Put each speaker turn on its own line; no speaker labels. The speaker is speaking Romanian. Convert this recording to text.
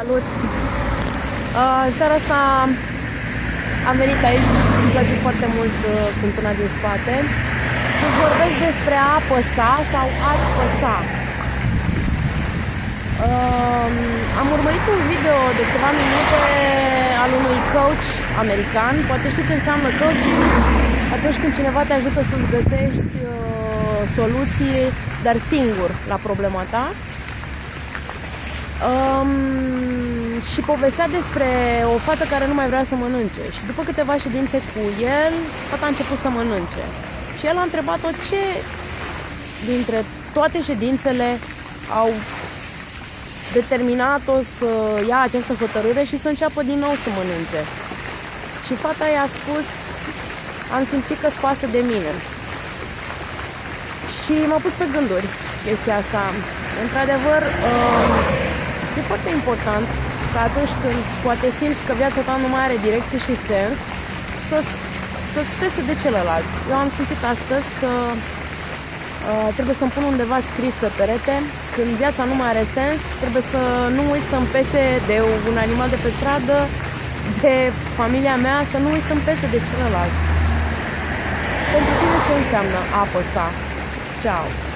Salut! Uh, seara asta am venit aici, îmi place foarte mult uh, cântuna din spate, să vorbesc despre a păsa sau a-ți păsa. Uh, am urmărit un video de câteva minute al unui coach american. Poate știi ce înseamnă coaching? Atunci când cineva te ajută să-ți găsești uh, soluții, dar singur, la problema ta. Um, și povestea despre o fată care nu mai vrea să mănânce. Și după câteva ședințe cu el, fata a început să mănânce. Și el a întrebat-o ce dintre toate ședințele au determinat-o să ia această hotărâre și să înceapă din nou să mănânce. Și fata i-a spus, am simțit că spasă de mine. Și m-a pus pe gânduri chestia asta. Într-adevăr, um, e foarte important că atunci când poate simți că viața ta nu mai are direcție și sens, să-ți, să-ți pese de celălalt. Eu am simțit astăzi că uh, trebuie să-mi pun undeva scris pe perete, când viața nu mai are sens, trebuie să nu uit să-mi pese de un animal de pe stradă, de familia mea, să nu uit să-mi pese de celălalt. Pentru tine ce înseamnă apă sa? Ciao!